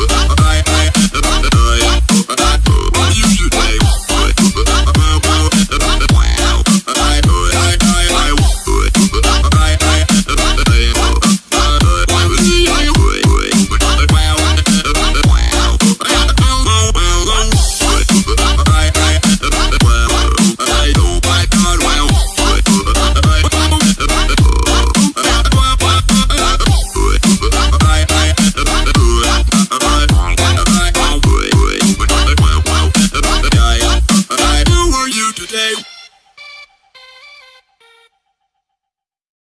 I,